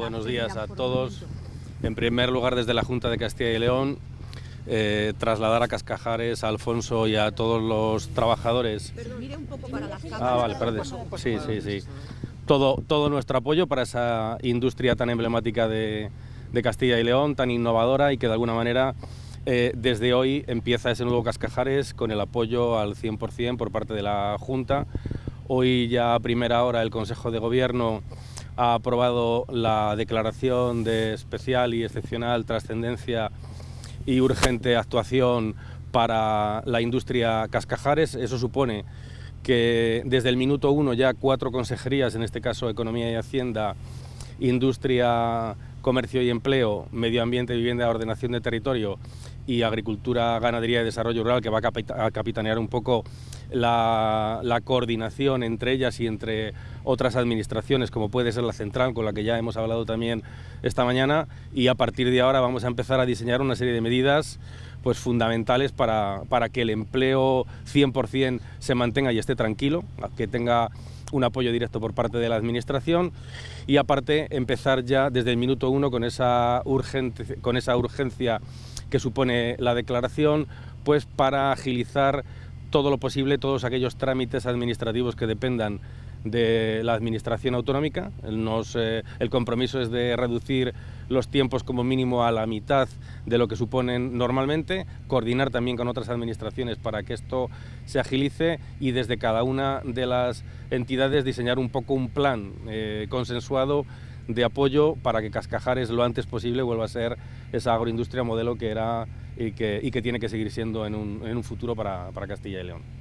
Buenos días a todos. En primer lugar, desde la Junta de Castilla y León, eh, trasladar a Cascajares, a Alfonso y a todos los trabajadores. Mire un poco para. Ah, vale, perdón. Sí, sí, sí. Todo, todo nuestro apoyo para esa industria tan emblemática de, de Castilla y León, tan innovadora y que de alguna manera eh, desde hoy empieza ese nuevo Cascajares con el apoyo al 100% por parte de la Junta. Hoy ya a primera hora el Consejo de Gobierno ha aprobado la declaración de especial y excepcional trascendencia y urgente actuación para la industria Cascajares. Eso supone que desde el minuto uno ya cuatro consejerías, en este caso Economía y Hacienda, Industria, Comercio y Empleo, Medio Ambiente, Vivienda, Ordenación de Territorio y Agricultura, Ganadería y Desarrollo Rural, que va a capitanear un poco la, coordinación entre ellas y entre otras administraciones, como puede ser la central, con la que ya hemos hablado también esta mañana, y a partir de ahora vamos a empezar a diseñar una serie de medidas pues, fundamentales para, para que el empleo 100% se mantenga y esté tranquilo, que tenga un apoyo directo por parte de la Administración y aparte empezar ya desde el minuto uno con esa, urgente, con esa urgencia que supone la declaración, pues para agilizar todo lo posible, todos aquellos trámites administrativos que dependan de la Administración Autonómica. Eh, el compromiso es de reducir los tiempos como mínimo a la mitad de lo que suponen normalmente, coordinar también con otras administraciones para que esto se agilice y desde cada una de las entidades diseñar un poco un plan eh, consensuado de apoyo para que Cascajares lo antes posible vuelva a ser esa agroindustria modelo que era y que, tiene que seguir siendo en un, futuro para Castilla y León.